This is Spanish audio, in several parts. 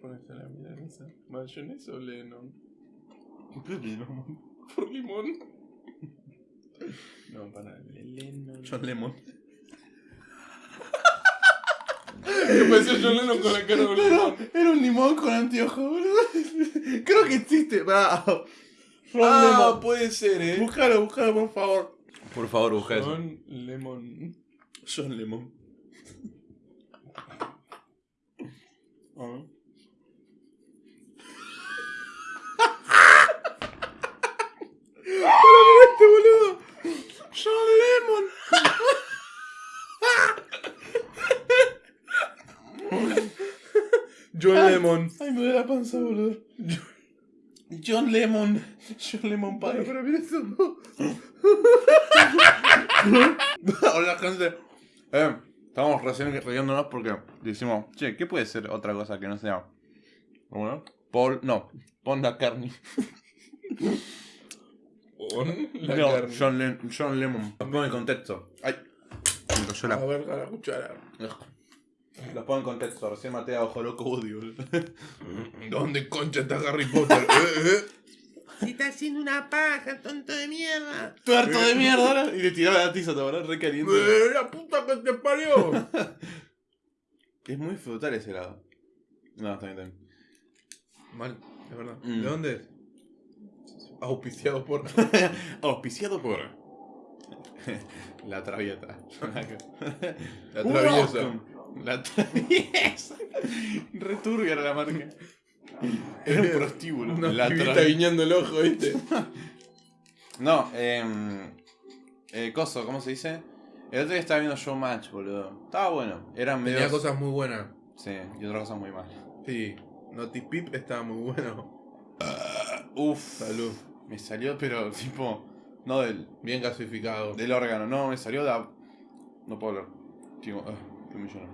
pones a la milanesa? ¿Mayonesa o Lennon? ¿Por qué Lennon? Por limón. No, para Lennon. John Lemon. ¿Qué parecía John Lennon con la cara limón? Era un limón con anteojos, boludo. Creo que existe. John Ah, Lemon. puede ser, eh. Búscalo, búscalo, por favor. Por favor, busca eso. John Lemon. John Lemon. Ah. este boludo. John Lemon. John Lemon. Ay, me duele la panza, boludo. John Lemon. John Lemon Pie. Pero mira eso. Hola, gente. Eh, estamos recién riéndonos porque decimos, che, ¿qué puede ser otra cosa que no sea? Bueno, Paul, no, Paul McCartney. Con la no, carne. John, Le- John Lemon. Los pongo en contexto. Ay, me cayó A la. ver, a la cuchara. Los pongo en contexto. Recién maté a Ojo Loco Woody. ¿Dónde concha está Harry Potter? ¿Eh, eh? Si está haciendo una paja, tonto de mierda. Tuerto de mierda, ahora. Y le tiraba la tiza, ¿te acordás? Re caliente. ¡Eh, ¡La puta que te parió! Es muy frutal ese lado. No, está bien, está bien. Mal, es verdad. Mm. ¿De dónde es? Auspiciado por. Auspiciado por. La traviata. La traviesa. La traviesa. Returbia era la marca. Era un prostíbulo. Una la traviesa. guiñando el ojo, ¿viste? No, eh, eh. Coso, ¿cómo se dice? El otro día estaba viendo Showmatch, boludo. Estaba bueno. Eran. Tenía cosas muy buenas. Sí, y otras cosas muy malas. Sí. Naughty Pip estaba muy bueno. Uf. Salud. Me salió, pero tipo. No del. Bien gasificado. Del órgano, no, me salió de. No puedo hablar. Tipo, ah, qué me lloro.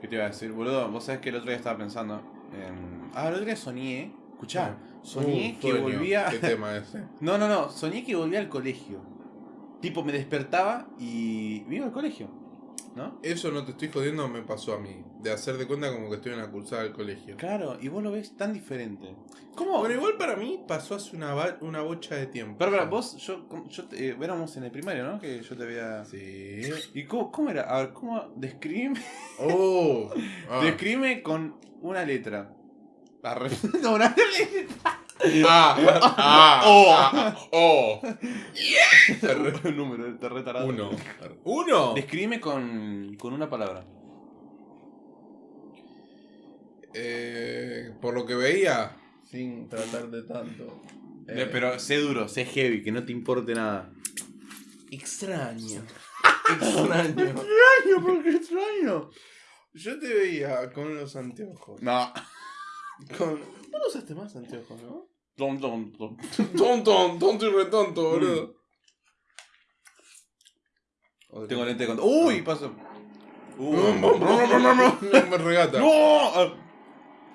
¿Qué te iba a decir, boludo? Vos sabés que el otro día estaba pensando. en- Ah, el otro día soñé. Escuchá, soñé Uh, que sueño. volvía. ¿Qué tema ese? No, no, no, soñé que volvía al colegio. Tipo, me despertaba y. Vivo al colegio. ¿No? Eso no te estoy jodiendo, me pasó a mí. De hacer de cuenta como que estoy en la cursada del colegio. Claro, y vos lo ves tan diferente. ¿Cómo? Bueno, igual para mí pasó hace una, una bocha de tiempo. Pero, pero, vos, yo, yo te- eh, éramos en el primario, ¿no? Que yo te había. Sí. ¿Y cómo, cómo era? A ver, ¿cómo? Describime. Oh. Ah. Describime con una letra. Arre- No, una letra. Ah, ah, Oh. ah, oh. Un número, te retarado. Uno. ¿Uno? Describime con, con una palabra. Eh, por lo que veía, sin tratar de tanto. Eh, Pero sé duro, sé heavy, que no te importe nada. extraño. Extraño. Extraño, porque extraño. Yo te veía con los anteojos. No. Con... Vos no usaste más anteojos, ¿no? Tom, tom, tom. Tonto, tonto y retonto, boludo. O de- Tengo lente de contacto. Uy, pasó. Uh. Me regata. ¡No! Ah.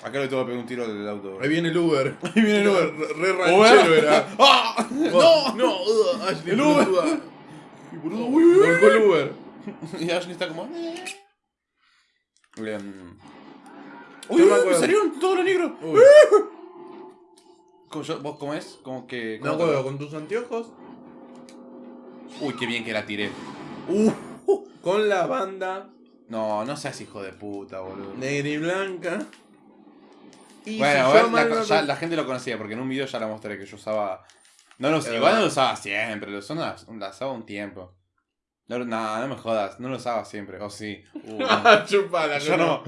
Acá le tengo que pegar un tiro del auto. Ahí viene el Uber. Ahí viene el Uber. Re, ranchero era. ¡Ah! No, no, Ashley, El Uber. boludo, uy, uy, uy. El Uber. Y Ashley está como. eh. Uy, uy, me salieron todos los negros. Uy, ¿Cómo, yo- ¿Vos cómo es? Como que. no acuerdo, con tus anteojos. Uy, qué bien que la tiré. Uh, con la banda No, no seas hijo de puta, boludo. negra y blanca. Y Bueno, si mal la, no ya la gente lo conocía porque en un video ya la mostré que yo usaba. No lo, Es igual verdad. no lo usaba siempre, lo usaba, la usaba un tiempo. No, no, no me jodas, no lo usaba siempre, o sí. Uh. Chupala, Yo no.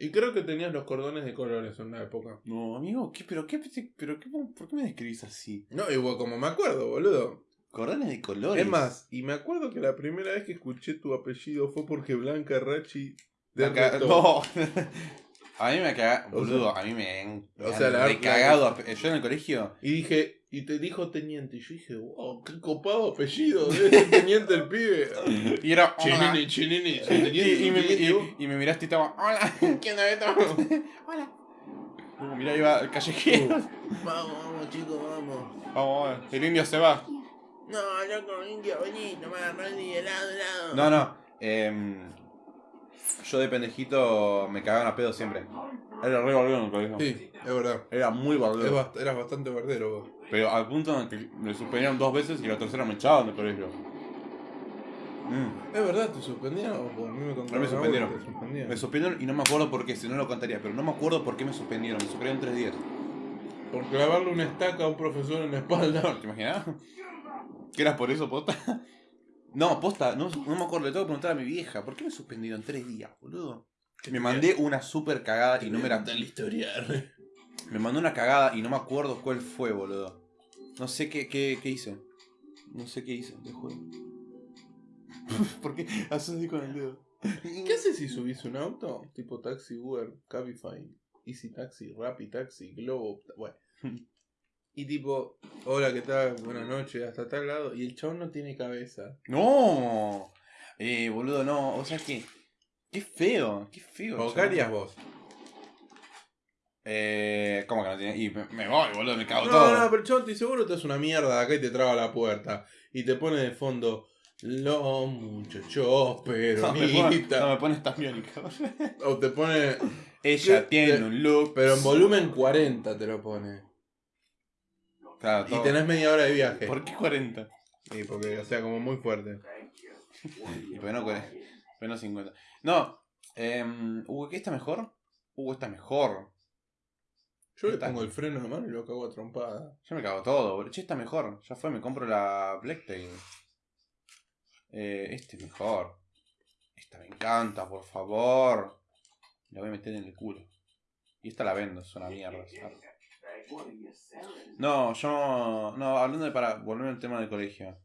Y creo que tenías los cordones de colores en una época. No, amigo, ¿qué, pero, qué, pero qué, ¿por qué me describís así? No, igual como me acuerdo, boludo. Cordones de colores. Es más, y me acuerdo que la primera vez que escuché tu apellido fue porque Blanca Rachi Me caga- derretó. No. A mí me caga, O boludo, a mí me, me o sea, han la- recagado. Yo en el colegio, Y dije, y te dijo teniente. Y yo dije, wow, qué copado apellido. Teniente el pibe. y era. Chinini, chinini. Y, teniente, y me, teniente, vos. y- y me miraste y estaba. Hola, ¿qué onda esto? Hola. Uh, mirá, iba al callejero. Vamos, vamos, chicos, vamos. Vamos, vamos, el indio se va. No, loco, indio, vení, tomá, Randy, helado, helado. No, no. em, Yo de pendejito me cagaban a pedo siempre. Era re bardero en el colegio. Sí, es verdad. Era muy bardero. bast- eras bastante verdadero vos. Pero al punto en el que me suspendieron dos veces y la tercera me echaban del colegio. Mm. Es verdad, te suspendieron. o A mí me contaron. me suspendieron. te suspendieron. Me suspendieron y no me acuerdo por qué, si no lo contaría, pero no me acuerdo por qué me suspendieron. Me suspendieron tres días. Por clavarle una estaca a un profesor en la espalda. ¿Te imaginas? ¿Que era por eso, posta? No, posta, no, no me acuerdo, le tengo que preguntar a mi vieja, ¿por qué me suspendieron tres días, boludo? Me mandé una super cagada y no me la... la historia. Me mandó una cagada y no me acuerdo cuál fue, boludo. No sé qué, qué, qué hice. No sé qué hice, te juro. ¿Por qué haces así con el dedo? ¿Qué haces si subís un auto? Tipo taxi, Uber, Cabify, Easy Taxi, Rappi Taxi, Globo. Bueno. Y tipo, hola, ¿qué tal? Buenas noches, hasta tal lado. Y el chabón no tiene cabeza. ¡No! Eh, boludo, no. O sea que. Qué feo, qué feo. ¿O qué harías vos? Eh. ¿Cómo que no tiene? Y me, me voy, boludo, me cago No, todo. no, pero el chabón te seguro te hace una mierda de acá y te traba la puerta. Y te pone de fondo, los muchachos No, peronistas. no, me pone esta miónica. O te pone, Ella tiene Te- un look. pero en volumen 40 te lo pone. Claro, Y todo. tenés media hora de viaje. ¿Por qué 40? Sí, porque, o sea, como muy fuerte. Y pues no, cuare- pues no 50. No, eh, ¿qué está mejor? Uh, está mejor. Yo le pongo el freno de mano y lo cago a trompada. Yo me cago todo, boludo. Che, está mejor. Ya fue, me compro la Blacktail. Eh, este es mejor. Esta me encanta, por favor. La voy a meter en el culo. Y esta la vendo, es una mierda. ¿sabes? No, yo. No, hablando de para volver al tema del colegio.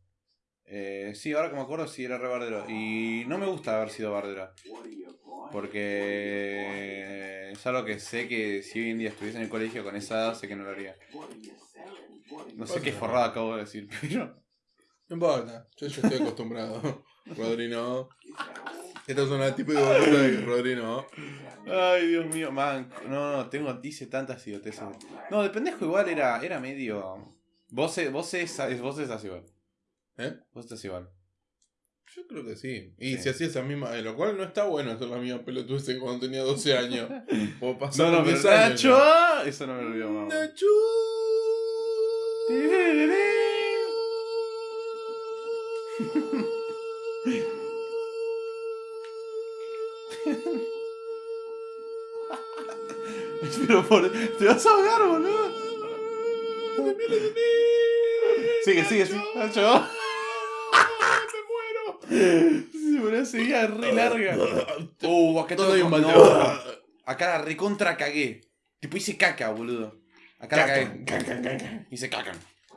Eh, sí, ahora que me acuerdo, sí era re bardero. Y no me gusta haber sido bardero. Porque es algo que sé que si hoy en día estuviese en el colegio con esa edad, sé que no lo haría. No sé qué forrada acabo de decir, pero. No importa, yo ya estoy acostumbrado. Rodrino. Esta es una tipo de bolita de Rodrino. Ay, Dios mío, man. No, no, tengo, dice tantas idioteces. No, de pendejo igual era, era medio. Vos, vos, es, vos estás igual. ¿Eh? Vos estás igual. Yo creo que sí. Y Sí. si hacía esa misma. eh, lo cual no está bueno hacer la misma pelotudez cuando tenía 12 años. O pasar No, no, pero 10 años. Nacho. Eso no me lo olvido, mamá. Nacho. Pero por... te vas a ahogar, boludo. Sigue, sigue, sigue. Nacho. Se me seguía re larga. Uh, acá Todo hay un balde. no. Acá la recontra cagué. Tipo hice caca, boludo. Acá la cagué. Caca. Hice caca.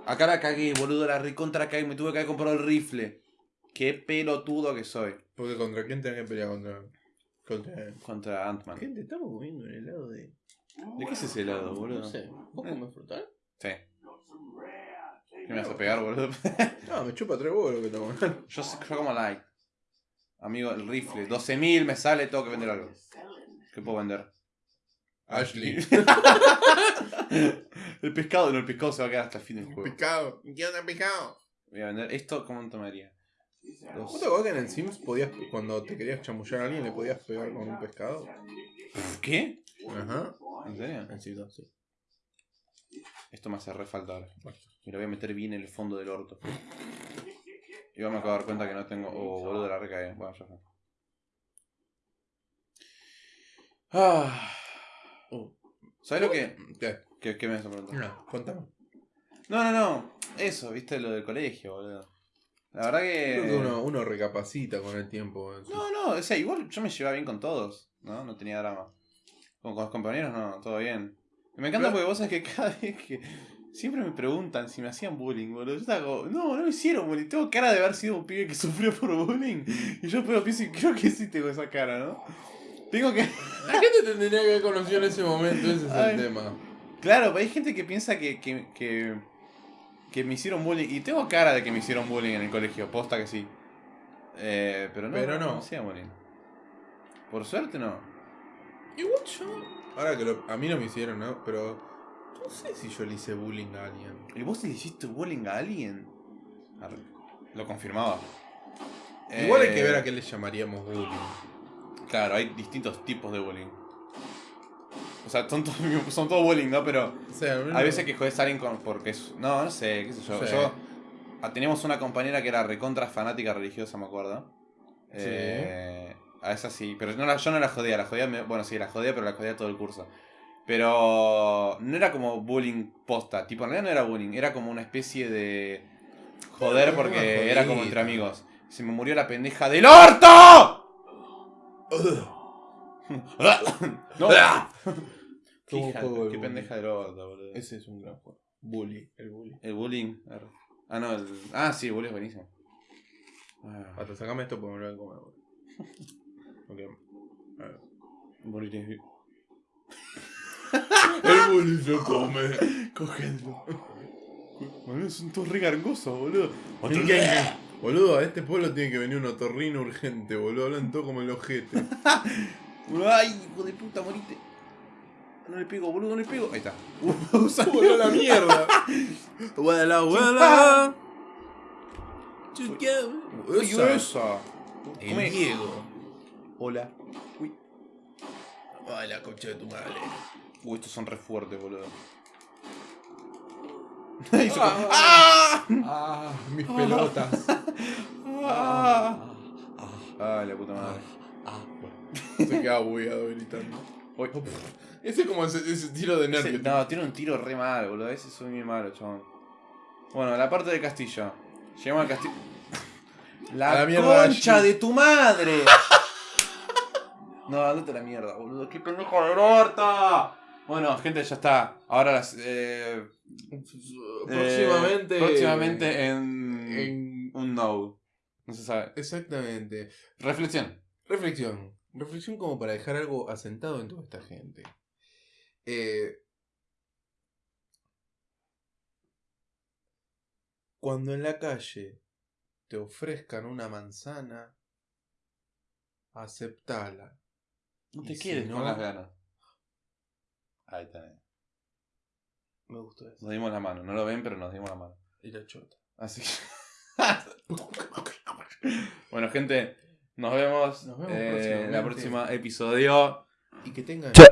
Acá la cagué, boludo. La recontra cagué. Me tuve que haber comprado el rifle. Qué pelotudo que soy. Porque contra quién tenés que pelear contra. Contra. Contra Ant-Man. Gente, estamos comiendo un helado de. ¿De qué es ese helado, boludo? No sé. ¿Vos comés frutal? Sí. ¿Qué me vas a pegar, boludo? No, me chupa tres huevos lo que tomo. yo, yo como like. Amigo, el rifle. 12.000 me sale, tengo que vender algo. ¿Qué puedo vender? Ashley. el pescado, no, el pescado se va a quedar hasta el fin del juego. Picado. ¿Qué onda picado? Voy a vender esto, ¿cómo tomaría? ¿Vos te que en el Sims podías, cuando te querías chamullar a alguien, le podías pegar con un pescado? ¿Qué? Ajá. ¿En serio? En Sims 2, sí. Esto me hace re falta ahora. Y lo voy a meter bien en el fondo del orto. Y vamos a dar cuenta que no tengo. Oh, boludo, la recagué. Bueno, ya fue. Ah. Oh. ¿Sabes lo que.? ¿Qué? ¿Qué, qué me vas a preguntar? No, contame. No, no, no. Eso, viste lo del colegio, boludo. La verdad que. Creo que uno, uno recapacita con el tiempo. su- No, no, o sea, igual yo me llevaba bien con todos, ¿no? No tenía drama. Con, con los compañeros no, todo bien. Y me encanta Pero- porque vos sabés que cada vez que. Siempre me preguntan si me hacían bullying, boludo. Yo estaba como, no, no me hicieron bullying. Tengo cara de haber sido un pibe que sufrió por bullying. Y yo pero pienso, y creo que sí tengo esa cara, ¿no? Tengo que. La gente te tendría que haber conocido en ese momento, ese es Ay. el tema. Claro, pero hay gente que piensa que, que, que, que me hicieron bullying. Y tengo cara de que me hicieron bullying en el colegio, posta que sí. Eh, pero no, Pero no. me hacían bullying. Por suerte no. Igual yo. Ahora que lo- a mí no me hicieron, ¿no? Pero. No sé si yo le hice bullying a alguien. ¿Y vos le hiciste bullying a alguien? Arre, Lo confirmaba. Igual hay Eh, que ver a qué le llamaríamos bullying. Claro, hay distintos tipos de bullying. O sea, son, todos- son bullying, ¿no? Pero O sea, hay veces que jodes a alguien con, porque es... No, no sé, qué sé yo. Sí. Yo... ah, Teníamos una compañera que era recontra fanática religiosa, me acuerdo. Sí. Eh, a esa sí, pero no la- yo no la jodía, la jodía, me- bueno, sí, la jodía, pero la jodía todo el curso. Pero no era como bullying posta, tipo, en realidad no era bullying, era como una especie de joder porque era como entre amigos. Se me murió la pendeja del orto. no. Qué, Como hija- juego de qué bullying. pendeja del orto, boludo. Ese es un gran juego. Bully, el bully. El bullying. arre. Ah, no, el... Ah, sí, el bullying es buenísimo. Ah, Hasta sacame esto porque me lo voy a comer. boludo. Ok. A ver. bullying El bully se come. Cógenlo. Boludo, son todos re gargosos, boludo. Boludo, a este pueblo tiene que venir un otorrino urgente, boludo. Hablan todo como el ojete. Ay, hijo de puta, morite. No le pego, boludo, no le pego. Ahí está. Uh, salió. La mierda. Guadala, guadala. Esa. esa. El. Diego. Hola. Uy. Ay, la concha de tu madre. Uy, estos son re fuertes, boludo. Ah. ¡Ah! Ah, mis pelotas. ¡Ah! Ay, la puta madre. Se queda bugueado gritando. Uy. Ese es como ese, ese tiro de Ese- nervio. no, tiene un tiro re mal, boludo. Ese soy muy malo, chabón. Bueno, la parte del castillo. Llegamos al castillo. La, A la mierda, concha de tu madre. no, andate a la mierda, boludo. ¡Qué pendejo de orto! Bueno, gente, ya está. Ahora las. Eh, Próximamente. eh, próximamente en. en- Un no. No se sabe. Exactamente. Reflexión. Reflexión. Reflexión como para dejar algo asentado en toda esta gente. Eh, cuando en la calle te ofrezcan una manzana, aceptala. No Y te si quedes no- con las ganas. Ahí está. Me gustó eso. Nos dimos la mano. No lo ven, pero nos dimos la mano. Y la chota. Así bueno, gente, nos vemos, Nos vemos eh, en la próximamente. próxima episodio. Y que tengan. Chao.